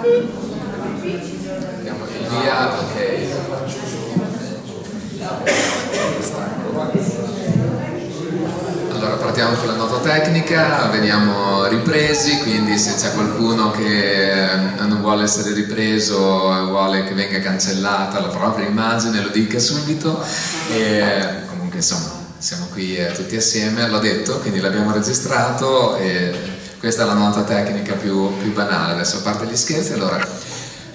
Andiamo via, ok. Allora partiamo con la nota tecnica, veniamo ripresi, quindi se c'è qualcuno che eh, non vuole essere ripreso e vuole che venga cancellata la propria immagine lo dica subito e comunque insomma siamo qui eh, tutti assieme, l'ho detto, quindi l'abbiamo registrato e questa è la nota tecnica più, più banale, adesso a parte gli scherzi, allora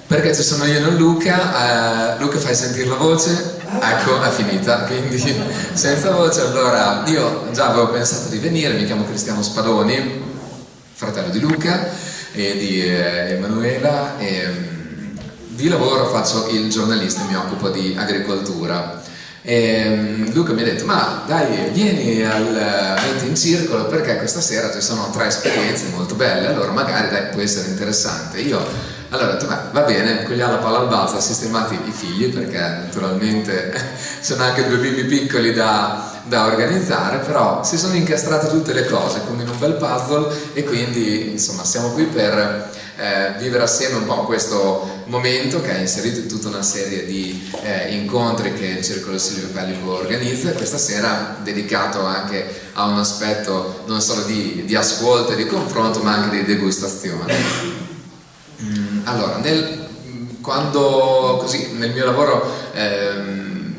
perché ci sono io e non Luca, eh, Luca fai sentire la voce, ecco è finita, quindi senza voce allora io già avevo pensato di venire, mi chiamo Cristiano Spadoni, fratello di Luca e di eh, Emanuela e mm, di lavoro faccio il giornalista, mi occupo di agricoltura e mm, Luca mi ha detto ma dai vieni al Mente in Circolo perché questa sera ci sono tre esperienze molto belle allora magari dai, può essere interessante io allora ho detto beh, va bene cogliamo la palla al balzo sistemati i figli perché naturalmente sono anche due bimbi piccoli da, da organizzare però si sono incastrate tutte le cose come in un bel puzzle e quindi insomma siamo qui per eh, vivere assieme un po' questo momento che ha inserito in tutta una serie di eh, incontri che il Circolo Silvio Pellico organizza e questa sera dedicato anche a un aspetto non solo di, di ascolto e di confronto ma anche di degustazione. Mm, allora, nel, quando così nel mio lavoro eh,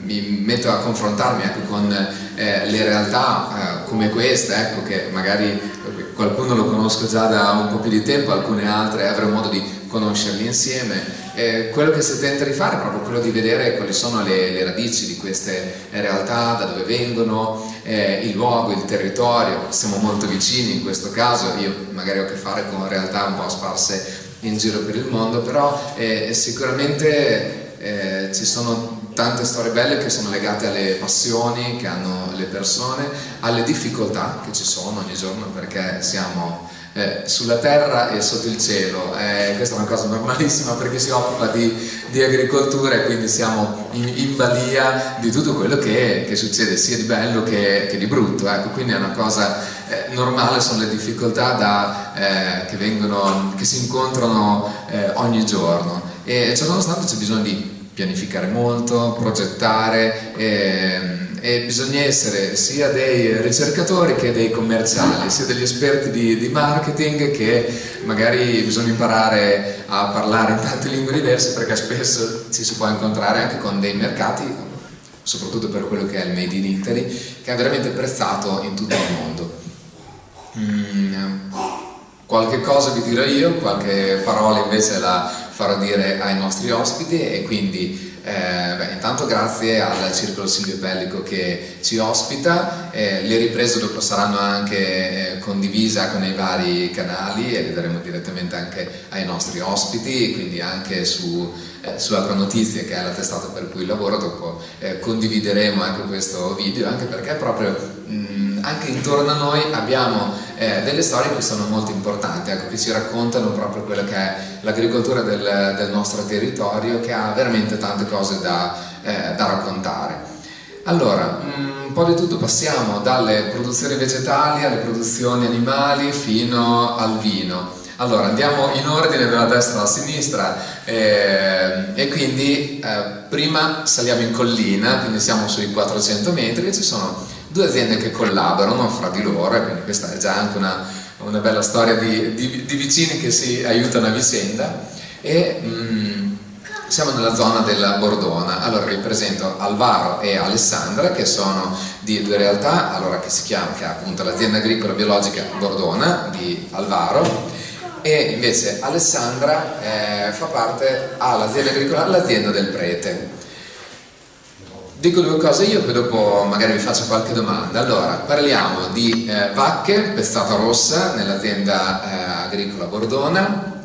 mi metto a confrontarmi anche con eh, le realtà eh, come questa, ecco, che magari qualcuno lo conosco già da un po' più di tempo, alcune altre avrò modo di conoscerli insieme. Eh, quello che si tenta di fare è proprio quello di vedere quali sono le, le radici di queste realtà, da dove vengono, eh, il luogo, il territorio, siamo molto vicini in questo caso, io magari ho a che fare con realtà un po' sparse in giro per il mondo, però eh, sicuramente eh, ci sono tante storie belle che sono legate alle passioni che hanno le persone, alle difficoltà che ci sono ogni giorno perché siamo eh, sulla terra e sotto il cielo. Eh, questa è una cosa normalissima perché si occupa di, di agricoltura e quindi siamo in, in balia di tutto quello che, che, succede sia di bello che, che di brutto. Ecco, quindi è una cosa eh, normale, sono le difficoltà da, eh, che, vengono, che si incontrano eh, ogni giorno e ciò nonostante c'è bisogno di pianificare molto, progettare e, e, bisogna essere sia dei ricercatori che dei commerciali, sia degli esperti di, di, marketing che magari bisogna imparare a parlare in tante lingue diverse perché spesso ci si può incontrare anche con dei mercati, soprattutto per quello che è il Made in Italy, che è veramente apprezzato in tutto il mondo. Mm, qualche cosa vi dirò io, qualche parola invece la farò dire ai nostri ospiti e quindi eh, beh, intanto grazie al Circolo Silvio Pellico che ci ospita, eh, le riprese dopo saranno anche eh, condivise con i vari canali e le daremo direttamente anche ai nostri ospiti, quindi anche su, eh, su Agronotizie che è la testata per cui lavoro, dopo eh, condivideremo anche questo video, anche perché proprio mh, anche intorno a noi abbiamo eh, delle storie che sono molto importanti, ecco, che ci raccontano proprio quello che è l'agricoltura del, del, nostro territorio, che ha veramente tante cose da, eh, da raccontare. Allora, un po' di tutto passiamo dalle produzioni vegetali alle produzioni animali fino al vino. Allora, andiamo in ordine dalla destra alla sinistra eh, e quindi eh, prima saliamo in collina, quindi siamo sui 400 metri e ci sono due aziende che collaborano fra di loro, quindi questa è già anche una, una bella storia di, di, di, vicini che si aiutano a vicenda. E mm, siamo nella zona della Bordona, allora vi presento Alvaro e Alessandra che sono di due realtà, allora che si chiama, che è appunto l'azienda agricola biologica Bordona di Alvaro. E invece Alessandra eh, fa parte all'azienda agricola, l'azienda del Prete Dico due cose io, poi dopo magari vi faccio qualche domanda. Allora, parliamo di eh, vacche, pestata rossa, nell'azienda eh, agricola Bordona,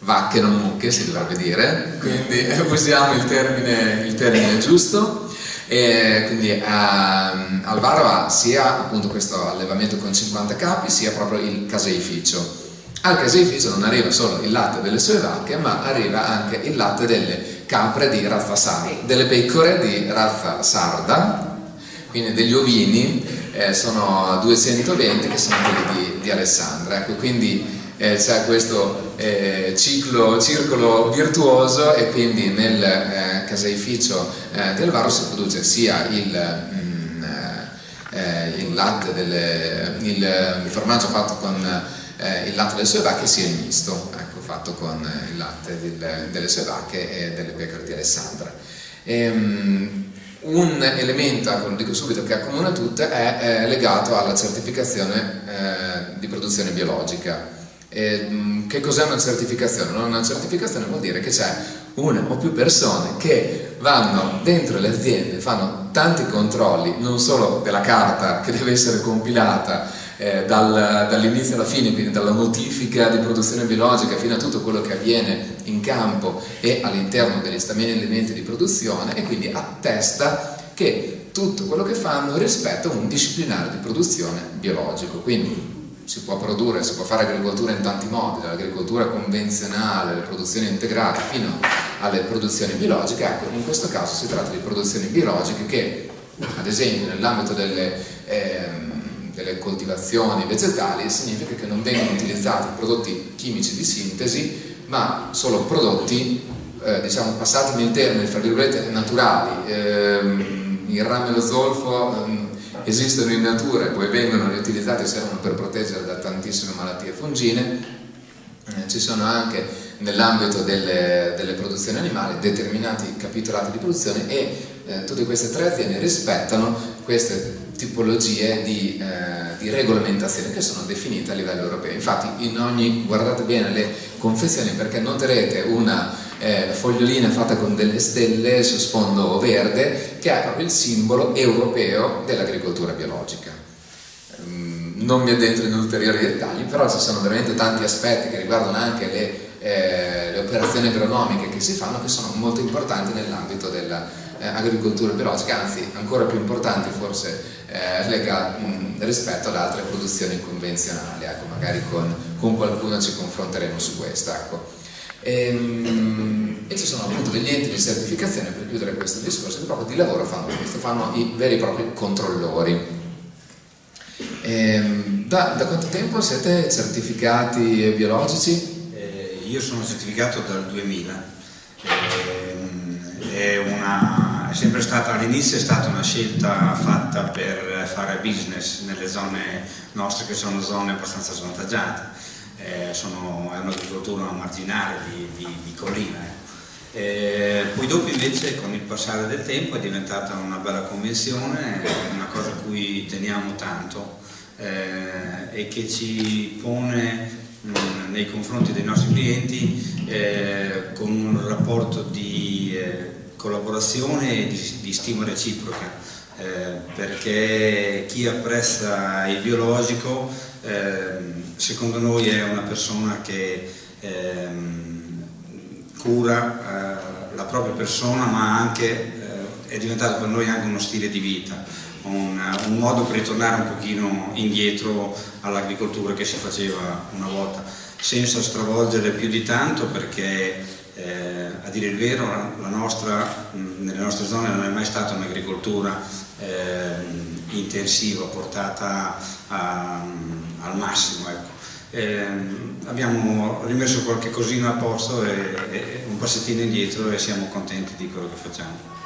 vacche non mucche si dovrebbe dire, quindi eh, usiamo il termine, il termine giusto. E quindi ehm, Alvaro ha sia appunto questo allevamento con 50 capi, sia proprio il caseificio. Al caseificio non arriva solo il latte delle sue vacche, ma arriva anche il latte delle capre di razza sarda, delle pecore di razza sarda, quindi degli ovini, eh, sono 220 che sono quelli di, di Alessandra, ecco, quindi eh, c'è questo eh, ciclo, circolo virtuoso e quindi nel eh, caseificio eh, di Alvaro si produce sia il, mm, eh, il latte delle, il, il, formaggio fatto con il latte delle sue vacche sia il misto fatto con il latte del, delle sue vacche e delle pecore di Alessandra. E, um, un elemento, ecco, lo dico subito, che accomuna tutte è, è legato alla certificazione eh, di produzione biologica. E, mm, che cos'è una certificazione? Una certificazione vuol dire che c'è una o più persone che vanno dentro le aziende, fanno tanti controlli, non solo della carta che deve essere compilata eh, dal, dall'inizio alla fine, quindi dalla notifica di produzione biologica fino a tutto quello che avviene in campo e all'interno degli stamini elementi di produzione e quindi attesta che tutto quello che fanno rispetta un disciplinare di produzione biologico. Quindi si può produrre, si può fare agricoltura in tanti modi, dall'agricoltura convenzionale, alle produzioni integrate fino alle produzioni biologiche, ecco, in questo caso si tratta di produzioni biologiche che, ad esempio, nell'ambito delle eh, delle coltivazioni vegetali significa che non vengono utilizzati prodotti chimici di sintesi ma solo prodotti eh, diciamo passatemi il termine fra virgolette naturali. Eh, il rame e lo zolfo eh, esistono in natura e poi vengono riutilizzati servono per proteggere da tantissime malattie fungine. Eh, ci sono anche nell'ambito delle, delle, produzioni animali determinati capitolati di produzione e eh, tutte queste tre aziende rispettano queste tipologie di, eh, di, regolamentazione che sono definite a livello europeo. Infatti in ogni, guardate bene le confezioni perché noterete una eh, fogliolina fatta con delle stelle su sfondo verde che è proprio il simbolo europeo dell'agricoltura biologica. Mm, non mi addentro in ulteriori dettagli, però ci sono veramente tanti aspetti che riguardano anche le, eh, le operazioni agronomiche che si fanno che sono molto importanti nell'ambito della eh, agricoltura biologica, anzi ancora più importanti forse eh, legati, mh, rispetto ad altre produzioni convenzionali, ecco, magari con, con, qualcuno ci confronteremo su questo. Ecco. E, ehm, e, ci sono appunto degli enti di certificazione per chiudere questo discorso che proprio di lavoro fanno questo, fanno i veri e propri controllori. E, ehm, da, da, quanto tempo siete certificati biologici? Eh, io sono certificato dal 2000 è, una, è sempre stata, all'inizio è stata una scelta fatta per fare business nelle zone nostre che sono zone abbastanza svantaggiate, eh, sono, è un'agricoltura marginale di, di, di collina. Eh. Eh, poi dopo invece con il passare del tempo è diventata una bella convenzione, una cosa a cui teniamo tanto eh, e che ci pone nei confronti dei nostri clienti eh, con un rapporto di eh, collaborazione e di, di stima reciproca, eh, perché chi apprezza il biologico eh, secondo noi è una persona che ehm, cura eh, la propria persona ma anche eh, è diventato per noi anche uno stile di vita, un, un modo per ritornare un pochino indietro all'agricoltura che si faceva una volta, senza stravolgere più di tanto perché eh, a dire il vero, la nostra, nelle nostre zone non è mai stata un'agricoltura eh, intensiva, portata a, al massimo. Ecco. Eh, abbiamo rimesso qualche cosino a posto e, e, un passettino indietro e siamo contenti di quello che facciamo.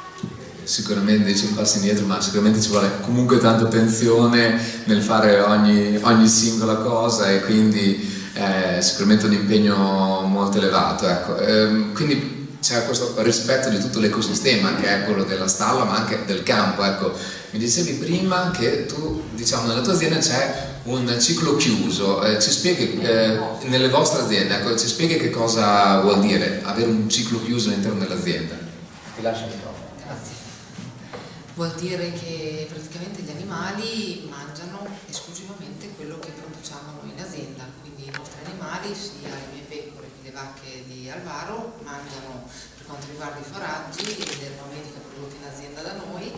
Sicuramente dice un passo indietro, ma sicuramente ci vuole comunque tanta attenzione nel fare ogni, ogni singola cosa e quindi è sicuramente un impegno molto elevato. Ecco. Ehm, quindi c'è questo rispetto di tutto l'ecosistema che è quello della stalla ma anche del campo. Ecco. Mi dicevi prima che tu, diciamo, nella tua azienda c'è un ciclo chiuso, eh, ci spieghi, eh, nelle vostre aziende, ecco, ci spieghi che cosa vuol dire avere un ciclo chiuso all'interno dell'azienda? Ti lascio il microfono. Grazie. Vuol dire che praticamente gli animali mangiano esclusivamente quello che produciamo noi in azienda, animali, sia le mie pecore che le vacche di Alvaro, mangiano per quanto riguarda i foraggi l'erba medica prodotta in azienda da noi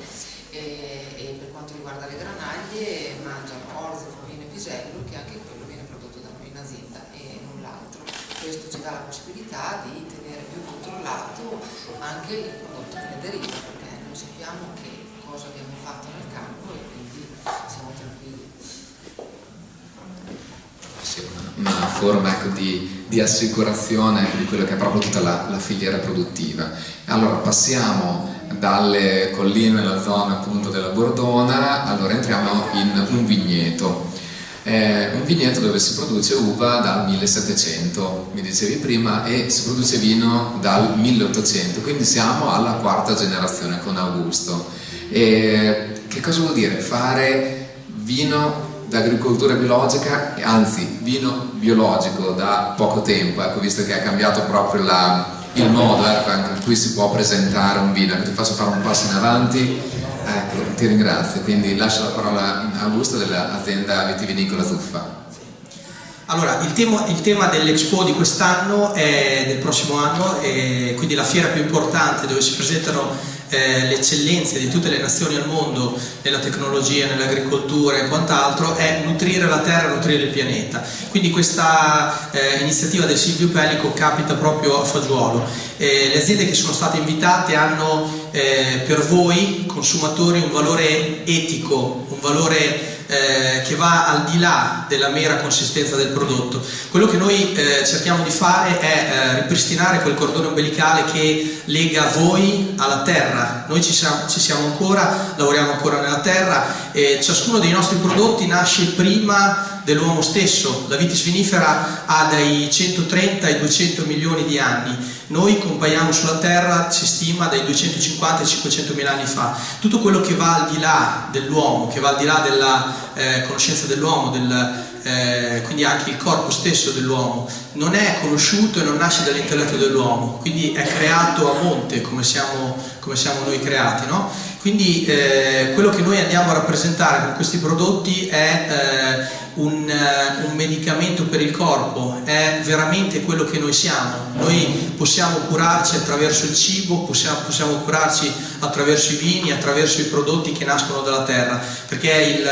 e, e, per quanto riguarda le granaglie mangiano orzo, famino e pisello che anche quello viene prodotto da noi in azienda e null'altro. Questo ci dà la possibilità di tenere più controllato anche il prodotto che ne deriva perché noi sappiamo che cosa abbiamo fatto nel campo e quindi siamo tranquilli una forma ecco, di di assicurazione di quello che è proprio tutta la, la filiera produttiva. Allora passiamo dalle colline nella zona appunto della Bordona, allora entriamo in un vigneto. Eh, un vigneto dove si produce uva dal 1700, mi dicevi prima, e si produce vino dal 1800, quindi siamo alla quarta generazione con Augusto. E che cosa vuol dire? Fare vino d'agricoltura biologica, anzi vino biologico da poco tempo, ecco, visto che ha cambiato proprio la, il modo ecco, in cui si può presentare un vino, ti faccio fare un passo in avanti, ecco, ti ringrazio, quindi lascio la parola a Augusto dell'azienda vitivinicola Zuffa. Allora, il tema, tema dell'Expo di quest'anno è del prossimo anno, quindi la fiera più importante dove si presentano eh, le eccellenze di tutte le nazioni al mondo nella tecnologia, nell'agricoltura e quant'altro è nutrire la terra, nutrire il pianeta. Quindi questa eh, iniziativa del Silvio Pellico capita proprio a fagiolo. Eh, le aziende che sono state invitate hanno eh, per voi consumatori un valore etico, un valore eh, che va al di là della mera consistenza del prodotto. Quello che noi eh, cerchiamo di fare è eh, ripristinare quel cordone umbilicale che lega voi alla terra. Noi ci siamo, ci siamo ancora, lavoriamo ancora nella terra e ciascuno dei nostri prodotti nasce prima dell'uomo stesso. La vitis vinifera ha dai 130 ai 200 milioni di anni noi compaiamo sulla Terra, si stima, dai 250 ai 500 mila anni fa. Tutto quello che va al di là dell'uomo, che va al di là della eh, conoscenza dell'uomo, del, eh, quindi anche il corpo stesso dell'uomo, non è conosciuto e non nasce dall'intelletto dell'uomo, quindi è creato a monte come siamo, come siamo noi creati. No? Quindi eh, quello che noi andiamo a rappresentare con questi prodotti è eh, un, uh, un, medicamento per il corpo, è veramente quello che noi siamo. Noi possiamo curarci attraverso il cibo, possiamo, possiamo curarci attraverso i vini, attraverso i prodotti che nascono dalla terra, perché il,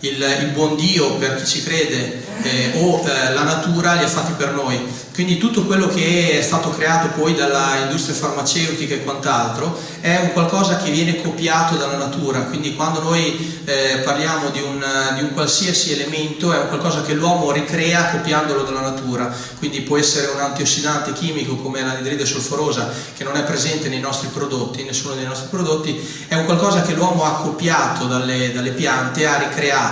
il, il buon Dio, per chi ci crede, eh, o eh, la natura li ha fatti per noi. Quindi tutto quello che è stato creato poi dalla industria farmaceutica e quant'altro è un qualcosa che viene copiato dalla natura, quindi quando noi eh, parliamo di un, di un, qualsiasi elemento è un qualcosa che l'uomo ricrea copiandolo dalla natura, quindi può essere un antiossidante chimico come l'anidride solforosa che non è presente nei nostri prodotti, nessuno dei nostri prodotti, è un qualcosa che l'uomo ha copiato dalle, dalle piante, ha ricreato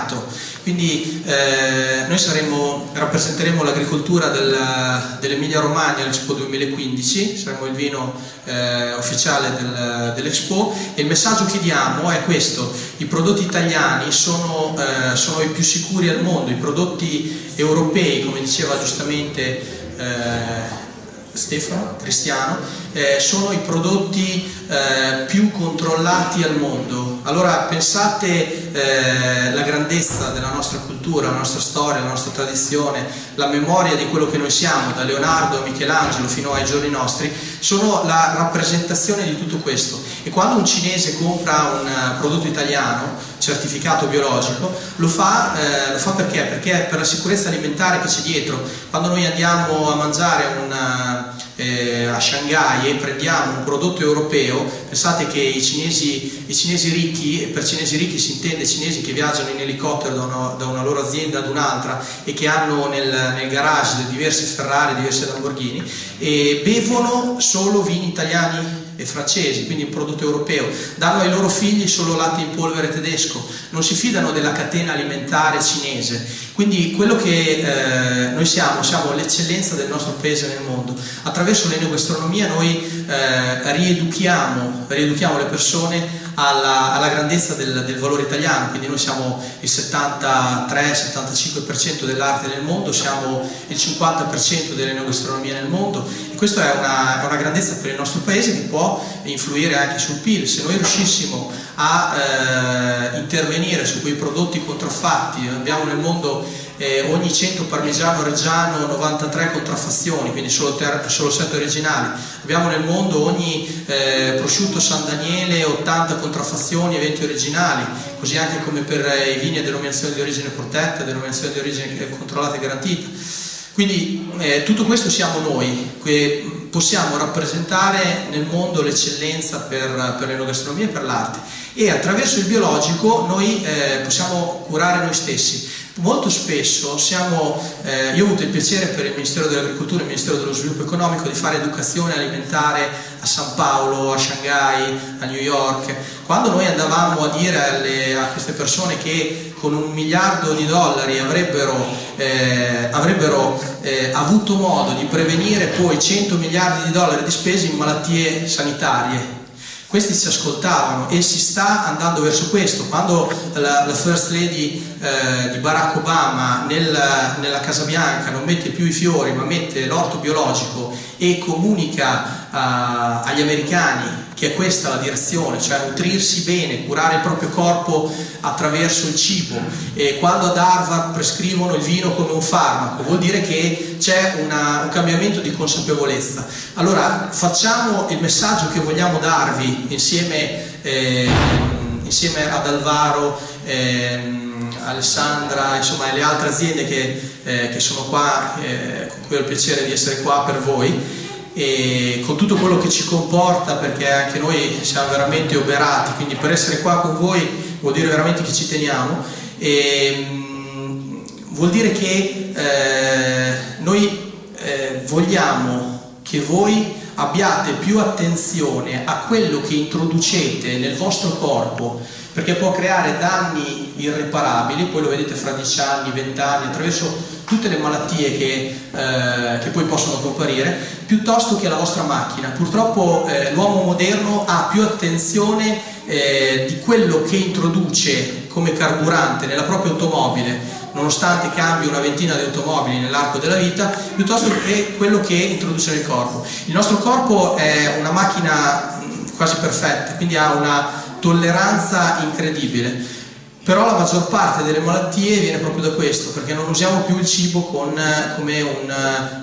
quindi eh, noi saremo, rappresenteremo l'agricoltura del, dell'Emilia Romagna all'Expo 2015, saremo il vino eh, ufficiale del, dell'Expo. E il messaggio che diamo è questo, i prodotti italiani sono, eh, sono, i più sicuri al mondo, i prodotti europei, come diceva giustamente eh, Stefano, Cristiano, eh, sono i prodotti eh, più controllati al mondo. Allora pensate eh, la grandezza della nostra cultura, la nostra storia, la nostra tradizione, la memoria di quello che noi siamo, da Leonardo a Michelangelo fino ai giorni nostri, sono la rappresentazione di tutto questo. E quando un cinese compra un uh, prodotto italiano, certificato biologico, lo fa, eh, lo fa perché? Perché per la sicurezza alimentare che c'è dietro. Quando noi andiamo a mangiare una, eh, a Shanghai e prendiamo un prodotto europeo, pensate che i cinesi, i cinesi ricchi, e per cinesi ricchi si intende cinesi che viaggiano in elicottero da una, da una loro azienda ad un'altra e che hanno nel, nel, garage diverse Ferrari, diverse Lamborghini, e bevono solo vini italiani e francesi, quindi un prodotto europeo, danno ai loro figli solo latte in polvere tedesco, non si fidano della catena alimentare cinese. Quindi quello che eh, noi siamo, siamo l'eccellenza del nostro paese nel mondo. Attraverso l'enogastronomia noi eh, rieduchiamo, rieduchiamo le persone alla, alla grandezza del, del, valore italiano, quindi noi siamo il 73-75% dell'arte nel mondo, siamo il 50% dell'enogastronomia nel mondo e questa è una, una, grandezza per il nostro paese che può influire anche sul PIL. Se noi riuscissimo a eh, intervenire su quei prodotti contraffatti, abbiamo nel mondo eh, ogni 100 parmigiano reggiano 93 contraffazioni, quindi solo, solo 7 originali. Abbiamo nel mondo ogni eh, prosciutto San Daniele 80 contraffazioni e 20 originali, così anche come per eh, i vini a denominazione di origine protetta, denominazione di origine controllata e garantita. Quindi eh, tutto questo siamo noi, che possiamo rappresentare nel mondo l'eccellenza per, per l'enogastronomia e per l'arte e attraverso il biologico noi eh, possiamo curare noi stessi molto spesso siamo, eh, io ho avuto il piacere per il Ministero dell'Agricoltura e il Ministero dello Sviluppo Economico di fare educazione alimentare a San Paolo, a Shanghai, a New York. Quando noi andavamo a dire alle, a queste persone che con un miliardo di dollari avrebbero, eh, avrebbero eh, avuto modo di prevenire poi 100 miliardi di dollari di spese in malattie sanitarie questi si ascoltavano e si sta andando verso questo. Quando la, la First Lady eh, di Barack Obama nel, nella Casa Bianca non mette più i fiori ma mette l'orto biologico e comunica uh, agli americani che è questa la direzione, cioè nutrirsi bene, curare il proprio corpo attraverso il cibo. E quando ad Harvard prescrivono il vino come un farmaco, vuol dire che c'è un cambiamento di consapevolezza. Allora facciamo il messaggio che vogliamo darvi insieme, eh, insieme ad Alvaro, eh, Alessandra, insomma, e le altre aziende che, eh, che sono qua, eh, con cui ho il piacere di essere qua per voi. E con tutto quello che ci comporta perché anche noi siamo veramente oberati quindi per essere qua con voi vuol dire veramente che ci teniamo. E, mh, vuol dire che eh, noi eh, vogliamo che voi abbiate più attenzione a quello che introducete nel vostro corpo perché può creare danni irreparabili, poi lo vedete fra 10 anni, 20 anni, attraverso tutte le malattie che, eh, che poi possono comparire, piuttosto che alla vostra macchina. Purtroppo eh, l'uomo moderno ha più attenzione eh, di quello che introduce come carburante nella propria automobile, nonostante cambi una ventina di automobili nell'arco della vita, piuttosto che quello che introduce nel corpo. Il nostro corpo è una macchina quasi perfetta, quindi ha una tolleranza incredibile. Però la maggior parte delle malattie viene proprio da questo, perché non usiamo più il cibo con, come un,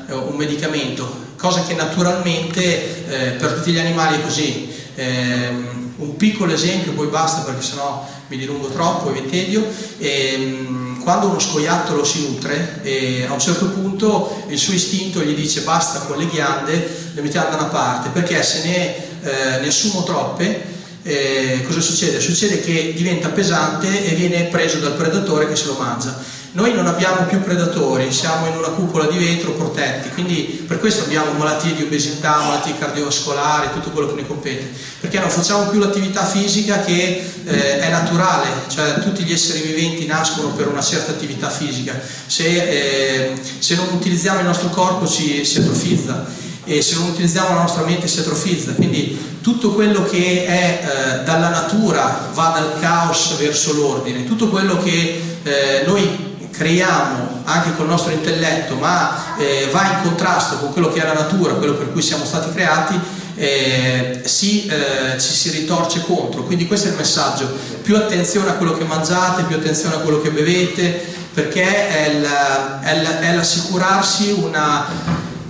eh, un, medicamento, cosa che naturalmente eh, per tutti gli animali è così. Eh, un piccolo esempio, poi basta perché sennò mi dilungo troppo e vi tedio. Eh, quando uno scoiattolo si nutre, a un certo punto il suo istinto gli dice basta con le ghiande, le mettiamo da una parte, perché se ne, eh, ne assumo troppe eh, cosa succede? Succede che diventa pesante e viene preso dal predatore che se lo mangia. Noi non abbiamo più predatori, siamo in una cupola di vetro protetti, quindi per questo abbiamo malattie di obesità, malattie cardiovascolari, tutto quello che ne compete, perché non facciamo più l'attività fisica che eh, è naturale, cioè tutti gli esseri viventi nascono per una certa attività fisica, se, eh, se non utilizziamo il nostro corpo ci, si atrofizza e se non utilizziamo la nostra mente si atrofizza, quindi tutto quello che è eh, dalla natura va dal caos verso l'ordine, tutto quello che eh, noi creiamo anche col nostro intelletto ma eh, va in contrasto con quello che è la natura, quello per cui siamo stati creati, eh, si, eh, ci si ritorce contro. Quindi questo è il messaggio, più attenzione a quello che mangiate, più attenzione a quello che bevete, perché è l'assicurarsi una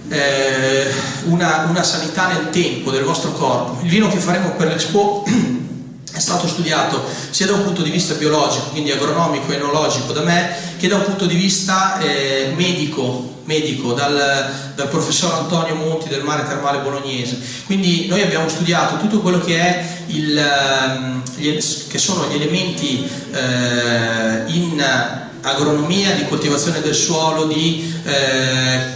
eh, una, una, sanità nel tempo del vostro corpo. Il vino che faremo per l'Expo è stato studiato sia da un punto di vista biologico, quindi agronomico e enologico da me, che da un punto di vista eh, medico, medico dal, dal, professor Antonio Monti del Mare Termale Bolognese. Quindi noi abbiamo studiato tutto quello che, è il, ehm, gli, che sono gli elementi eh, in agronomia, di coltivazione del suolo, di eh,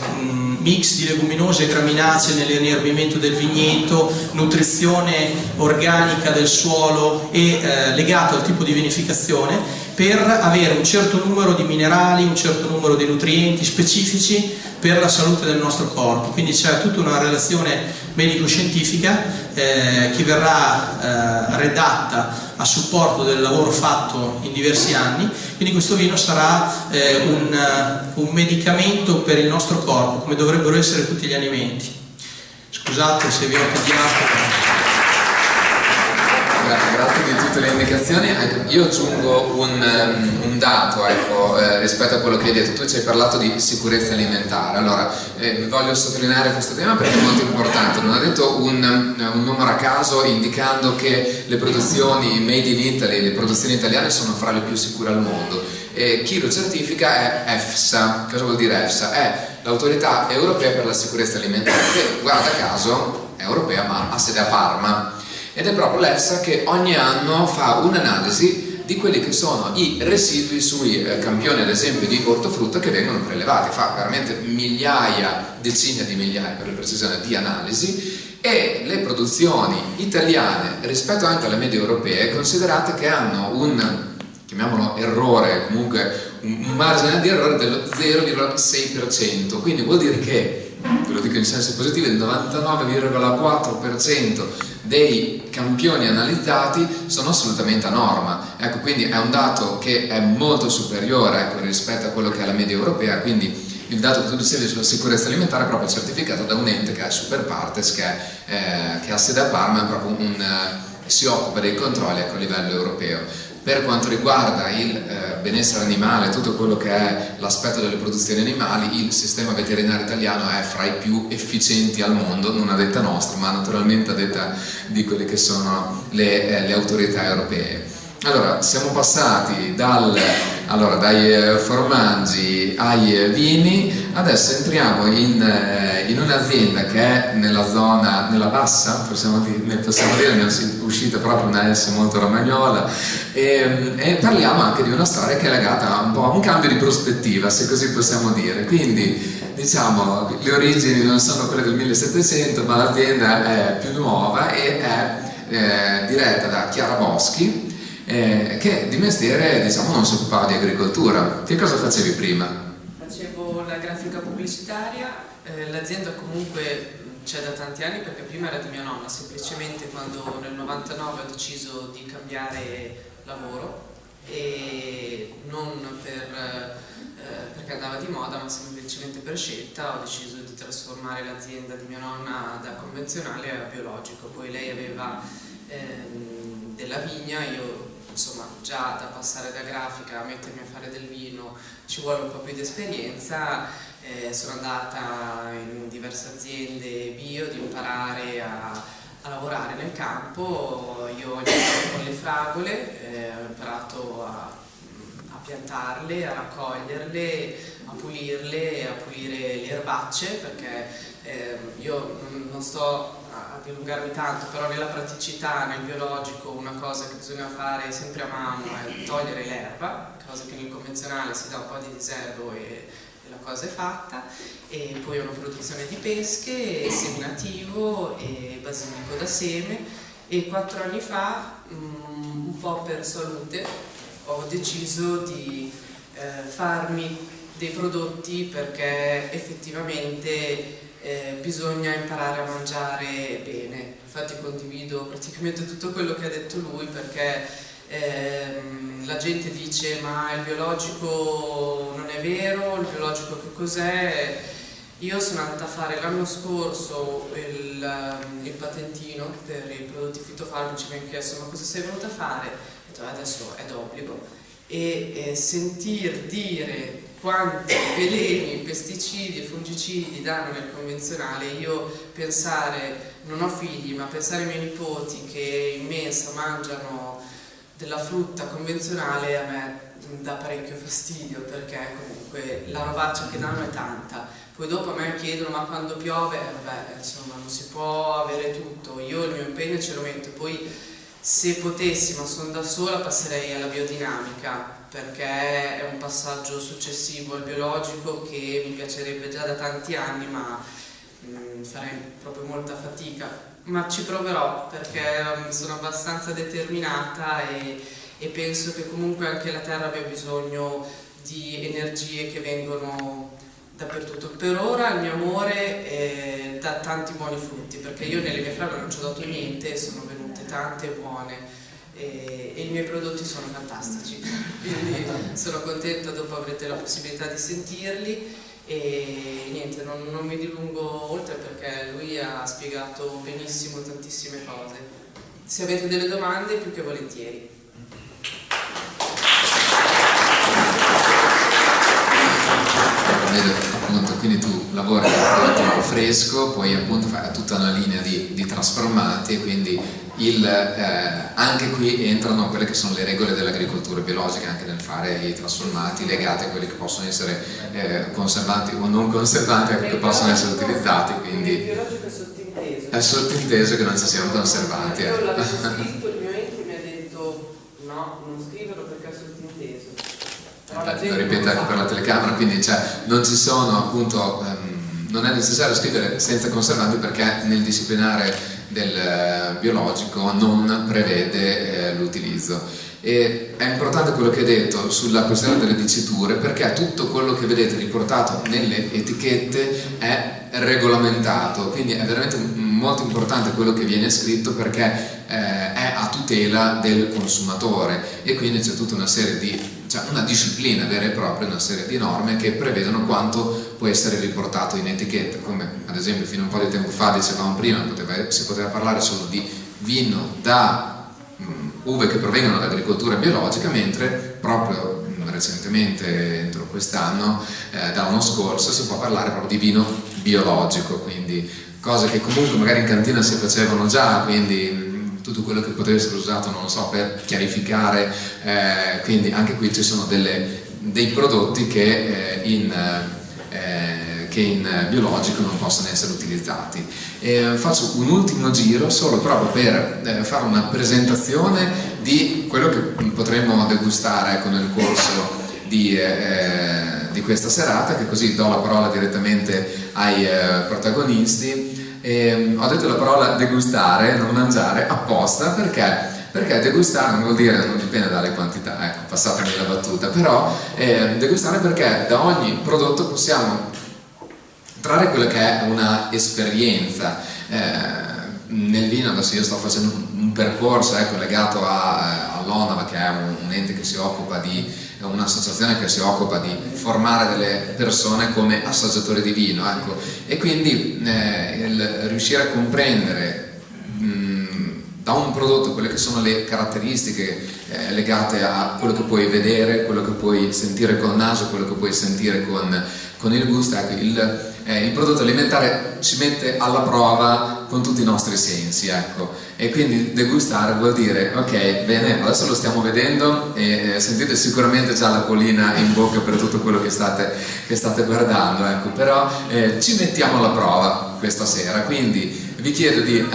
mix di leguminose e graminacee nell'inerbimento del vigneto, nutrizione organica del suolo e eh, legato al tipo di vinificazione per avere un certo numero di minerali, un certo numero di nutrienti specifici per la salute del nostro corpo. Quindi c'è tutta una relazione medico-scientifica eh, che verrà eh, redatta a supporto del lavoro fatto in diversi anni, quindi questo vino sarà eh, un, un medicamento per il nostro corpo, come dovrebbero essere tutti gli alimenti. Scusate se vi ho tediato tutte le indicazioni. Io aggiungo un, um, un dato ecco, eh, rispetto a quello che hai detto. Tu ci hai parlato di sicurezza alimentare. Allora, eh, voglio sottolineare questo tema perché è molto importante. Non ha detto un, un, numero a caso indicando che le produzioni made in Italy, le produzioni italiane sono fra le più sicure al mondo. E chi lo certifica è EFSA. Cosa vuol dire EFSA? È l'autorità europea per la sicurezza alimentare che, guarda caso, è europea ma ha sede a Parma ed è proprio l'EFSA che ogni anno fa un'analisi di quelli che sono i residui sui eh, campioni ad esempio di ortofrutta che vengono prelevati, fa veramente migliaia, decine di migliaia per la precisione di analisi. E le produzioni italiane rispetto anche alle medie europee considerate che hanno un chiamiamolo errore, comunque un margine di errore dello 0,6%, quindi vuol dire che, ve lo dico in senso positivo, il 99,4% dei campioni analizzati sono assolutamente a norma, ecco, quindi è un dato che è molto superiore ecco, rispetto a quello che è la media europea, quindi il dato che tu dicevi sulla sicurezza alimentare è proprio certificato da un ente che è Super Partes, che, eh, che ha sede a Parma, è proprio un, eh, si occupa dei controlli ecco, a livello europeo. Per quanto riguarda il eh, benessere animale, tutto quello che è l'aspetto delle produzioni animali, il sistema veterinario italiano è fra i più efficienti al mondo, non a detta nostra, ma naturalmente a detta di quelle che sono le, eh, le autorità europee. Allora, siamo passati dal, allora, dai eh, formaggi ai eh, vini, adesso entriamo in, eh, in un'azienda che è nella zona, nella bassa, possiamo dire, possiamo dire ne è uscita proprio una S molto romagnola, e, e, parliamo anche di una storia che è legata un po' a un cambio di prospettiva, se così possiamo dire. Quindi, diciamo, le origini non sono quelle del 1700, ma l'azienda è più nuova e è eh, diretta da Chiara Boschi, eh, che di mestiere diciamo, non si occupava di agricoltura. Che cosa facevi prima? Facevo la grafica pubblicitaria, eh, l'azienda comunque c'è da tanti anni perché prima era di mia nonna, semplicemente quando nel 99 ho deciso di cambiare lavoro e non per, eh, perché andava di moda ma semplicemente per scelta ho deciso di trasformare l'azienda di mia nonna da convenzionale a biologico, poi lei aveva ehm, della vigna, io insomma già da passare da grafica a mettermi a fare del vino ci vuole un po' più di esperienza, eh, sono andata in diverse aziende bio di imparare a, a lavorare nel campo, io ho iniziato con le fragole, eh, ho imparato a, a piantarle, a raccoglierle, a pulirle, a pulire le erbacce perché eh, io non sto dilungarmi tanto, però nella praticità, nel biologico, una cosa che bisogna fare sempre a mano è togliere l'erba, cosa che nel convenzionale si dà un po' di diserbo e, e la cosa è fatta, e poi una produzione di pesche, seminativo e basilico da seme e quattro anni fa, mm, un po' per salute, ho deciso di eh, farmi dei prodotti perché effettivamente eh, bisogna imparare a mangiare bene. Infatti condivido praticamente tutto quello che ha detto lui perché ehm, la gente dice ma il biologico non è vero, il biologico che cos'è? Io sono andata a fare l'anno scorso il, ehm, il, patentino per i prodotti fitofarmaci, mi hanno chiesto ma cosa sei venuta a fare? Adesso è d'obbligo e eh, sentir dire quanti veleni, pesticidi e fungicidi danno nel convenzionale, io pensare, non ho figli, ma pensare ai miei nipoti che in mensa mangiano della frutta convenzionale a me dà parecchio fastidio perché comunque la robaccia che danno è tanta. Poi dopo a me chiedono ma quando piove? Eh, vabbè insomma non si può avere tutto. Io il mio impegno ce lo metto. Poi se potessi ma sono da sola passerei alla biodinamica perché è un passaggio successivo al biologico che mi piacerebbe già da tanti anni ma mh, mm, farei proprio molta fatica. Ma ci proverò perché um, sono abbastanza determinata e, e, penso che comunque anche la terra abbia bisogno di energie che vengono dappertutto. Per ora il mio amore è, dà tanti buoni frutti perché io nelle mie fragole non ci ho dato niente sono venute tante buone e, e, i miei prodotti sono fantastici, quindi sono contenta dopo avrete la possibilità di sentirli e niente, non, non mi dilungo oltre perché lui ha spiegato benissimo tantissime cose. Se avete delle domande più che volentieri. appunto, quindi tu lavori con fresco, poi appunto fai tutta una linea di, di trasformati, quindi il, eh, anche qui entrano quelle che sono le regole dell'agricoltura biologica anche nel fare i trasformati legati a quelli che possono essere eh, conservanti o non conservanti che possono essere utilizzati quindi biologico è sottinteso. è sottinteso che non ci siano conservanti io l'avevo scritto il mio ente mi ha detto no non scriverlo ripete anche per la telecamera, quindi cioè, non ci sono appunto, ehm, non è necessario scrivere senza conservanti perché nel disciplinare del eh, biologico non prevede eh, l'utilizzo. E è importante quello che hai detto sulla questione delle diciture perché tutto quello che vedete riportato nelle etichette è regolamentato, quindi è veramente molto importante quello che viene scritto perché eh, è a tutela del consumatore. E quindi c'è tutta una serie di cioè una disciplina vera e propria, una serie di norme che prevedono quanto può essere riportato in etichetta, come ad esempio fino a un po' di tempo fa dicevamo prima, poteva, si poteva parlare solo di vino da uve che provengono dall'agricoltura biologica, mentre proprio recentemente, entro quest'anno, eh, dall'anno scorso, si può parlare proprio di vino biologico, quindi cose che comunque magari in cantina si facevano già, quindi tutto quello che poteva essere usato, non lo so, per chiarificare, eh, quindi anche qui ci sono delle, dei prodotti che eh, in eh, che in eh, biologico non possono essere utilizzati. E faccio un ultimo giro solo proprio per eh, fare una presentazione di quello che potremmo degustare ecco, nel corso di, eh, di, questa serata, che così do la parola direttamente ai eh, protagonisti. E, ho detto la parola degustare, non mangiare, apposta perché? Perché degustare non vuol dire, non dipende dalle quantità, ecco, passatemi la battuta, però eh, degustare perché da ogni prodotto possiamo trarre quella che è una esperienza. Eh, nel vino adesso io sto facendo un percorso ecco, legato eh, all'ONAV che è un, un, ente che si occupa di un'associazione che si occupa di formare delle persone come assaggiatori di vino ecco. e quindi eh, riuscire a comprendere mh, da un prodotto quelle che sono le caratteristiche eh, legate a quello che puoi vedere, quello che puoi sentire col naso, quello che puoi sentire con, con il gusto, ecco, il, eh, il prodotto alimentare ci mette alla prova con tutti i nostri sensi, ecco. E quindi degustare vuol dire, ok, bene, adesso lo stiamo vedendo e eh, sentite sicuramente già la polina in bocca per tutto quello che state, che state guardando, ecco. Però eh, ci mettiamo alla prova questa sera, quindi vi chiedo di eh,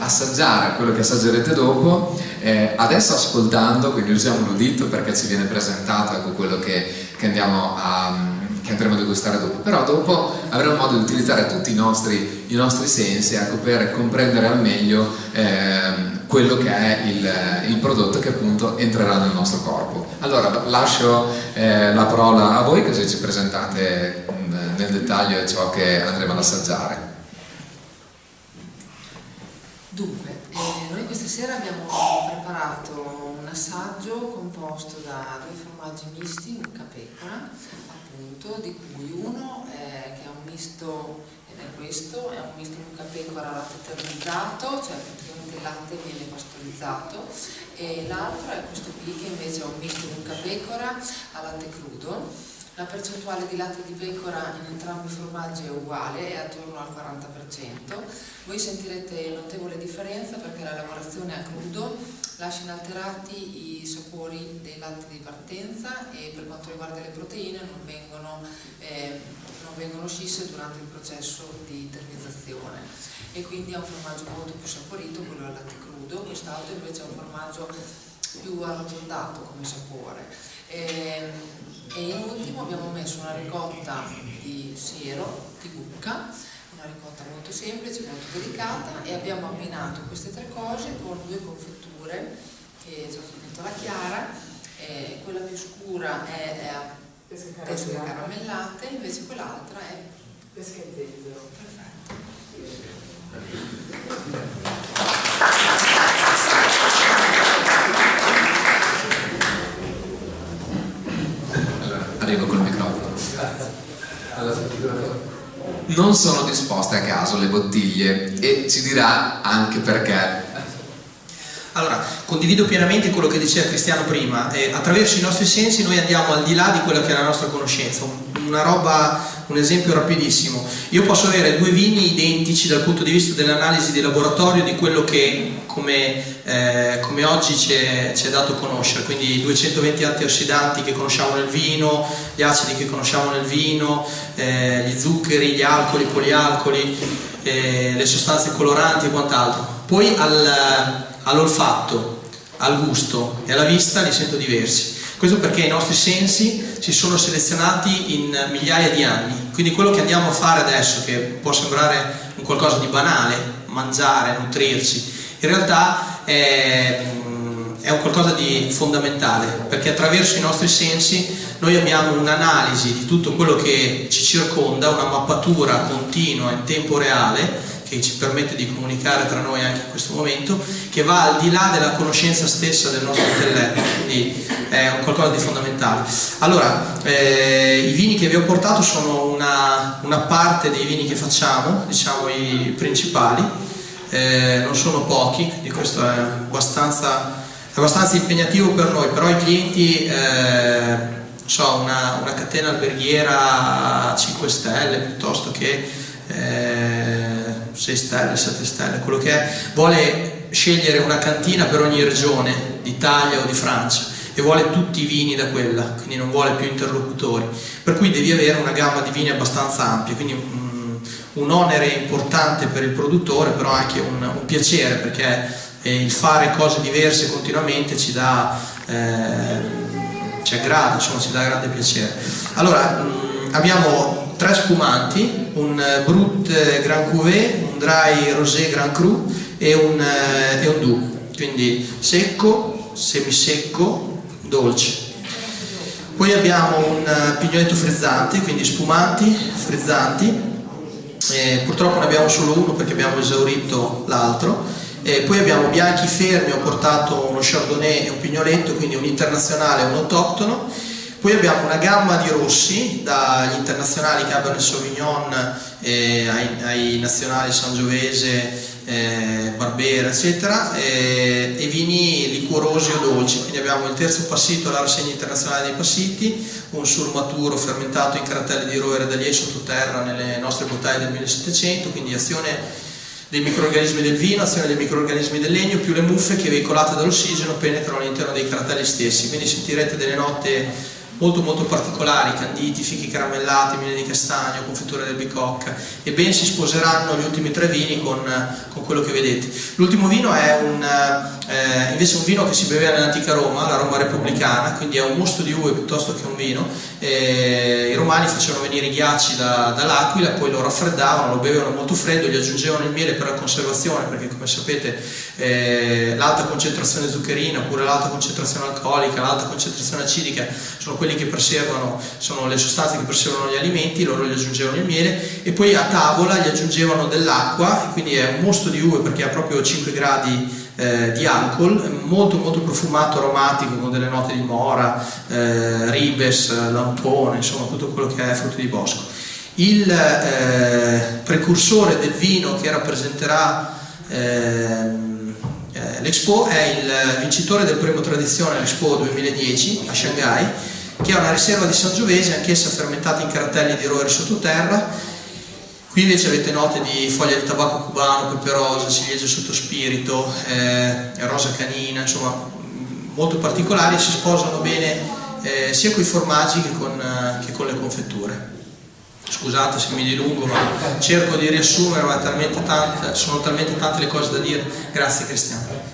assaggiare quello che assaggerete dopo, eh, adesso ascoltando, quindi usiamo l'udito perché ci viene presentato ecco, quello che, che andiamo a che andremo a degustare dopo, però dopo avremo modo di utilizzare tutti i nostri, i nostri sensi ecco, per comprendere al meglio eh, quello che è il, il, prodotto che appunto entrerà nel nostro corpo. Allora lascio eh, la parola a voi così ci presentate mh, mm, nel dettaglio ciò che andremo ad assaggiare. Dunque, eh, noi questa sera abbiamo preparato un assaggio composto da due formaggi misti, un capecora, appunto, di cui uno è, che è un misto, ed è questo, è un misto mucca pecora latte eternizzato, cioè praticamente il latte viene pastorizzato, e l'altro è questo qui che invece è un misto mucca pecora a latte crudo. La percentuale di latte di pecora in entrambi i formaggi è uguale, è attorno al 40%. Voi sentirete notevole differenza perché la lavorazione a crudo lascia inalterati i sapori dei latte di partenza e per quanto riguarda le proteine non vengono, eh, non vengono scisse durante il processo di termizzazione e quindi è un formaggio molto più saporito quello al latte crudo, quest'altro invece è un formaggio più arrotondato come sapore. E, ehm, e in ultimo abbiamo messo una ricotta di siero, di bucca, una ricotta molto semplice, molto delicata e abbiamo abbinato queste tre cose con due confetture che ci ho finito la chiara, eh, quella più scura è, è a pesche caramellate, invece quell'altra è pesca e zenzero. Perfetto. Allora, arrivo col microfono. Allora, non sono disposte a caso le bottiglie e ci dirà anche perché. Allora, condivido pienamente quello che diceva Cristiano prima, eh, attraverso i nostri sensi noi andiamo al di là di quella che è la nostra conoscenza, una roba, un esempio rapidissimo. Io posso avere due vini identici dal punto di vista dell'analisi di laboratorio di quello che come, eh, come oggi ci è, dato conoscere, quindi i 220 antiossidanti che conosciamo nel vino, gli acidi che conosciamo nel vino, eh, gli zuccheri, gli alcoli, i polialcoli, eh, le sostanze coloranti e quant'altro. Poi al, all'olfatto, al gusto e alla vista li sento diversi. Questo perché i nostri sensi si sono selezionati in migliaia di anni, quindi quello che andiamo a fare adesso, che può sembrare un qualcosa di banale, mangiare, nutrirci, in realtà è, è un qualcosa di fondamentale, perché attraverso i nostri sensi noi abbiamo un'analisi di tutto quello che ci circonda, una mappatura continua in tempo reale che ci permette di comunicare tra noi anche in questo momento, che va al di là della conoscenza stessa del nostro intelletto, quindi è un qualcosa di fondamentale. Allora, eh, i vini che vi ho portato sono una, una, parte dei vini che facciamo, diciamo i principali, eh, non sono pochi, quindi questo è abbastanza, abbastanza impegnativo per noi, però i clienti... Eh, so, una, una, catena alberghiera a 5 stelle piuttosto che eh, 6 stelle, 7 stelle, quello che è, vuole scegliere una cantina per ogni regione d'Italia o di Francia e vuole tutti i vini da quella, quindi non vuole più interlocutori, per cui devi avere una gamma di vini abbastanza ampia, quindi un, un onere importante per il produttore, però anche un, un piacere, perché eh, il fare cose diverse continuamente ci dà, eh, ci aggrada, insomma, ci dà grande piacere. Allora, mh, abbiamo tre spumanti, un eh, Brut eh, Grand Cuvée, un Dry Rosé Grand Cru e un, eh, e un Doux, quindi secco, semisecco, dolce. Poi abbiamo un pignoletto frizzante, quindi spumanti, frizzanti, eh, purtroppo ne abbiamo solo uno perché abbiamo esaurito l'altro. Eh, poi abbiamo bianchi fermi, ho portato uno chardonnay e un pignoletto, quindi un internazionale e un autoctono poi abbiamo una gamma di rossi, dagli internazionali Cabernet Sauvignon eh, ai, ai, nazionali Sangiovese, eh, Barbera, eccetera, eh, e vini liquorosi o dolci. Quindi abbiamo il terzo passito alla rassegna internazionale dei passiti, un surmaturo fermentato in carattere di rovere d'Alie sottoterra nelle nostre bottiglie del 1700, quindi azione dei microorganismi del vino, azione dei microorganismi del legno, più le muffe che veicolate dall'ossigeno penetrano all'interno dei cartelli stessi, quindi sentirete delle note molto molto particolari, canditi, fichi caramellati, miele di castagno, confetture del bicocca e ben si sposeranno gli ultimi tre vini con, con quello che vedete. L'ultimo vino è un, eh, invece un vino che si beveva nell'antica Roma, la Roma repubblicana, quindi è un mosto di uve piuttosto che un vino. Eh, I romani facevano venire i ghiacci da, dall'Aquila, poi lo raffreddavano, lo bevevano molto freddo, gli aggiungevano il miele per la conservazione, perché come sapete eh, l'alta concentrazione zuccherina oppure l'alta concentrazione alcolica, l'alta concentrazione acidica sono quelli che preservano, sono le sostanze che preservano gli alimenti, loro gli aggiungevano il miele e poi a tavola gli aggiungevano dell'acqua, quindi è un mosto di uve perché ha proprio 5 gradi eh, di alcol, molto molto profumato, aromatico, con delle note di mora, eh, ribes, lampone, insomma tutto quello che è frutto di bosco. Il eh, precursore del vino che rappresenterà ehm, eh, l'Expo è il vincitore del premio tradizione all'Expo 2010 a Shanghai, che è una riserva di Sangiovese, anch'essa fermentata in cartelli di roere sottoterra, Qui invece avete note di foglia di tabacco cubano, peperosa, ciliegia sotto spirito, eh, rosa canina, insomma molto particolari si sposano bene eh, sia con i formaggi che con, eh, che con, le confetture. Scusate se mi dilungo, ma cerco di riassumere, ma talmente tante, sono talmente tante le cose da dire. Grazie Cristiano.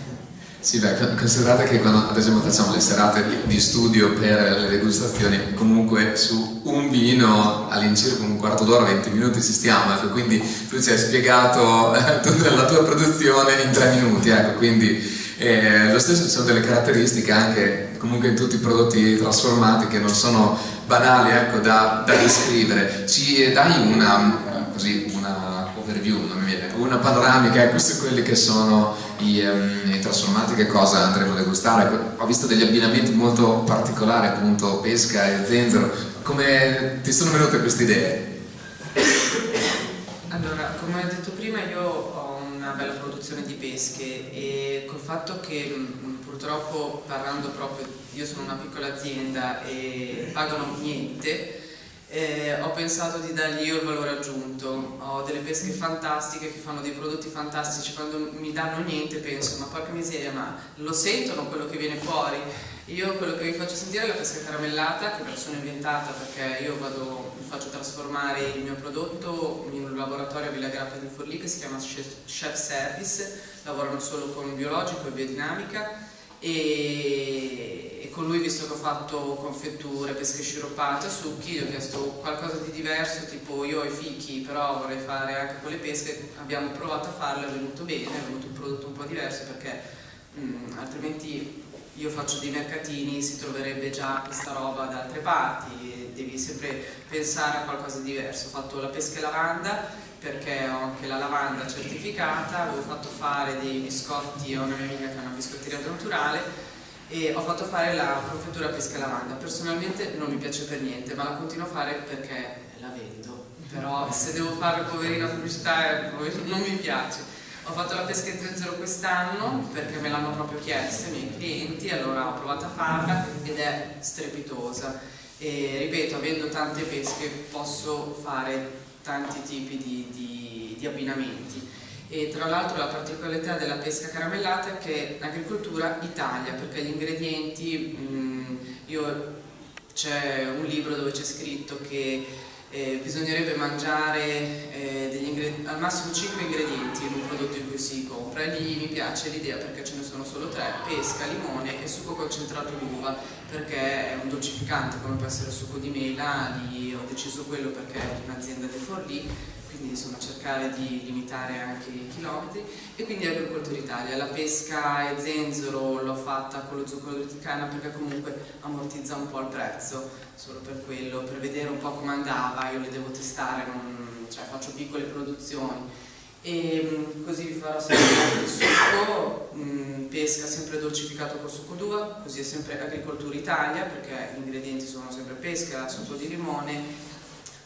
Sì, beh, considerate che quando ad esempio facciamo le serate di studio per le degustazioni, comunque su un vino all'incirca un quarto d'ora, 20 minuti ci stiamo, ecco, quindi tu ci hai spiegato eh, tutta la tua produzione in tre minuti, ecco, quindi eh, lo stesso ci sono delle caratteristiche anche comunque in tutti i prodotti trasformati che non sono banali ecco, da, da descrivere. Ci dai una, così, una overview, una panoramica ecco, su quelli che sono i, um, i, trasformati che cosa andremo a degustare. Ho visto degli abbinamenti molto particolari, appunto pesca e zenzero. Come ti sono venute queste idee? Allora, come ho detto prima, io ho una bella produzione di pesche e col fatto che purtroppo parlando proprio, io sono una piccola azienda e pagano niente, eh, ho pensato di dargli io il valore aggiunto, ho delle pesche fantastiche che fanno dei prodotti fantastici, quando mi danno niente penso ma porca miseria ma lo sentono quello che viene fuori? Io quello che vi faccio sentire è la pesca caramellata che me la sono inventata perché io vado, faccio trasformare il mio prodotto in un laboratorio a Villa Grappa di Forlì che si chiama Chef Service, lavorano solo con biologico e biodinamica e, e, con lui visto che ho fatto confetture, pesche sciroppate, succhi, gli ho chiesto qualcosa di diverso, tipo io ho i fichi però vorrei fare anche con le pesche, abbiamo provato a farlo, è venuto bene, è venuto un prodotto un po' diverso perché mh, mm, altrimenti io faccio dei mercatini, si troverebbe già questa roba da altre parti, devi sempre pensare a qualcosa di diverso. Ho fatto la pesca e lavanda perché ho anche la lavanda certificata, avevo fatto fare dei biscotti a una mia amica che ha una biscotteria naturale e ho fatto fare la confettura pesca lavanda. Personalmente non mi piace per niente, ma la continuo a fare perché la vendo. Però se devo fare poverina pubblicità non mi piace. Ho fatto la pesca in zenzero quest'anno perché me l'hanno proprio chiesto i miei clienti, allora ho provato a farla ed è strepitosa. E ripeto, avendo tante pesche posso fare tanti tipi di, di, di abbinamenti. E tra l'altro la particolarità della pesca caramellata è che è agricoltura Italia, perché gli ingredienti, mm, c'è un libro dove c'è scritto che eh, bisognerebbe mangiare eh, al massimo 5 ingredienti in un prodotto in cui si compra. E lì mi piace l'idea perché ce ne sono solo 3, pesca, limone e succo concentrato d'uva perché è un dolcificante come può essere il succo di mela, lì ho deciso quello perché è un'azienda di Forlì quindi insomma cercare di limitare anche i chilometri. E quindi Agricoltura Italia. La pesca e zenzero l'ho fatta con lo zucchero di canna perché comunque ammortizza un po' il prezzo, solo per quello, per vedere un po' come andava, io le devo testare, non, cioè faccio piccole produzioni. E mm, così vi farò sempre il succo, mm, pesca sempre dolcificato con succo d'uva, così è sempre Agricoltura Italia perché gli ingredienti sono sempre pesca, succo di limone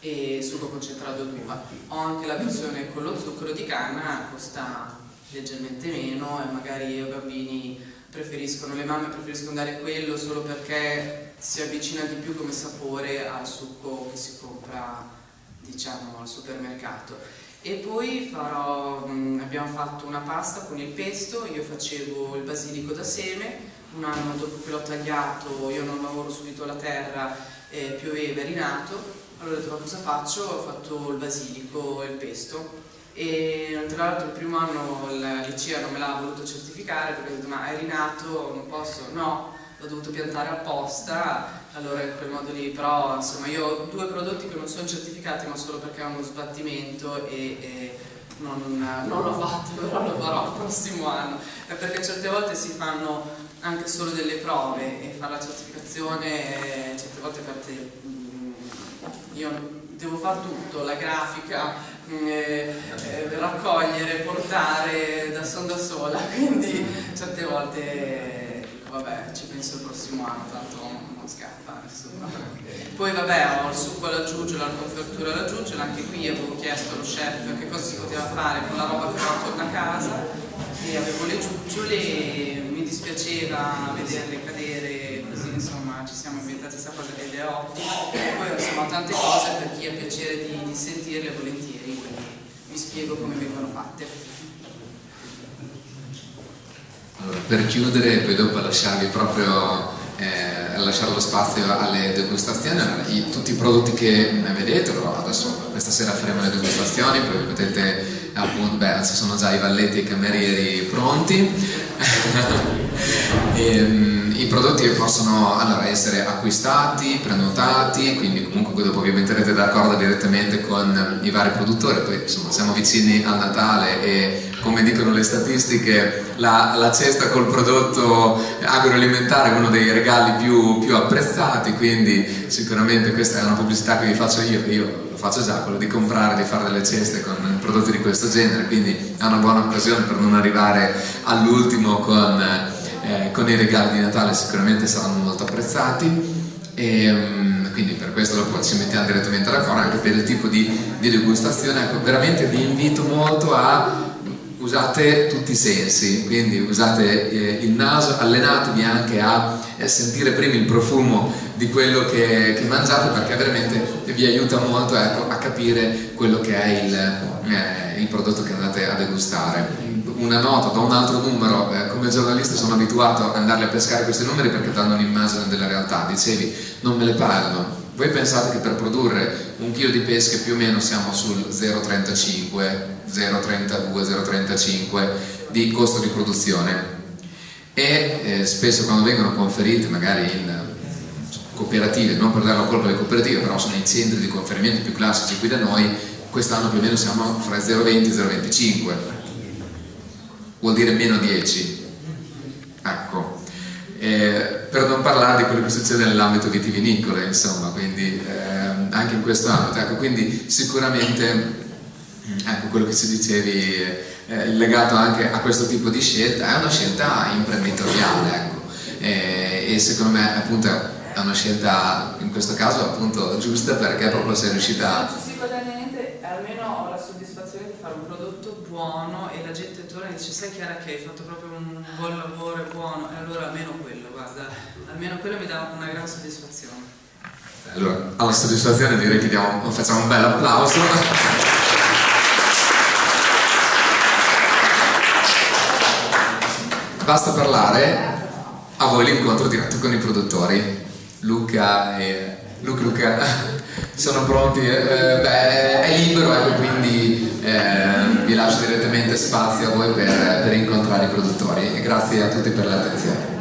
e succo concentrato d'uva. Ho anche la versione con lo zucchero di canna, costa leggermente meno e magari i bambini preferiscono, le mamme preferiscono dare quello solo perché si avvicina di più come sapore al succo che si compra diciamo al supermercato. E poi farò, abbiamo fatto una pasta con il pesto, io facevo il basilico da seme, un anno dopo che l'ho tagliato, io non lavoro subito la terra, eh, pioveva, è rinato, allora ho detto ma cosa faccio? Ho fatto il basilico e il pesto. E tra l'altro il primo anno la licea non me l'ha voluto certificare perché ho detto ma è rinato, non posso, no, l'ho dovuto piantare apposta, allora in quel modo lì, però insomma io ho due prodotti che non sono certificati ma solo perché hanno uno sbattimento e, e non, non l'ho fatto, però lo farò il prossimo anno, è perché certe volte si fanno anche solo delle prove e fare la certificazione certe volte per te io devo fare tutto, la grafica, mm, eh, eh, raccogliere, portare da son da sola, quindi certe volte vabbè ci penso il prossimo anno, tanto non scappa nessuno. Poi vabbè ho il succo alla giugiola, la confertura alla giugiola, anche qui avevo chiesto allo chef che cosa si poteva fare con la roba che ho torno a casa e avevo le giuggiole e mi dispiaceva vederle cadere così insomma ci siamo inventati questa cosa ed è ottima e poi insomma tante cose per chi ha piacere di, di sentirle volentieri quindi vi spiego come vengono fatte. Allora, per chiudere poi dopo lasciarvi proprio eh, lasciare lo spazio alle degustazioni i, tutti i prodotti che vedete adesso questa sera faremo le degustazioni poi potete appunto, beh, ci sono già i valletti e i camerieri pronti. E, um, i prodotti possono allora, essere acquistati, prenotati quindi comunque dopo vi metterete d'accordo direttamente con i vari produttori. Poi insomma siamo vicini al Natale e come dicono le statistiche la, la cesta col prodotto agroalimentare è uno dei regali più, più apprezzati quindi sicuramente questa è una pubblicità che vi faccio io, io faccio già, quello di comprare, di fare delle ceste con prodotti di questo genere, quindi è una buona occasione per non arrivare all'ultimo con, eh, con, i regali di Natale, sicuramente saranno molto apprezzati. E, um, quindi per questo dopo ci mettiamo direttamente d'accordo anche per il tipo di, di degustazione, ecco, veramente vi invito molto a usate tutti i sensi, quindi usate eh, il naso, allenatevi anche a eh, sentire prima il profumo di quello che, che, mangiate perché veramente vi aiuta molto ecco, a capire quello che è il, eh, il, prodotto che andate a degustare. Una nota, da un altro numero, eh, come giornalista sono abituato ad andarli a pescare questi numeri perché danno un'immagine della realtà, dicevi non me le pagano, voi pensate che per produrre un chilo di pesche più o meno siamo sul 0,35, 0,32, 0,35 di costo di produzione. E eh, spesso quando vengono conferite magari in cooperative, non per dare la colpa alle cooperative, però sono i centri di conferimento più classici qui da noi, quest'anno più o meno siamo fra 0,20 e 0,25, vuol dire meno 10. Ecco, eh, per non parlare di quello che succede nell'ambito vitivinicolo, insomma, quindi eh, anche in questo ambito, ecco, quindi sicuramente ecco, quello che ci dicevi eh, legato anche a questo tipo di scelta è una scelta imprenditoriale, ecco, e secondo me appunto è una scelta in questo caso appunto giusta perché proprio sei riuscita a... niente almeno ho la soddisfazione di fare un prodotto buono e la gente torna e dice sai Chiara che hai fatto proprio un buon lavoro, buono e allora almeno quello, guarda, almeno quello mi dà una gran soddisfazione. Allora, alla soddisfazione direi che diamo, facciamo un bel applauso. Basta parlare, a voi l'incontro diretto con i produttori. Luca e Luca, Luca sono pronti, eh, beh, è libero ecco, quindi eh, vi lascio direttamente spazio a voi per, per incontrare i produttori e grazie a tutti per l'attenzione.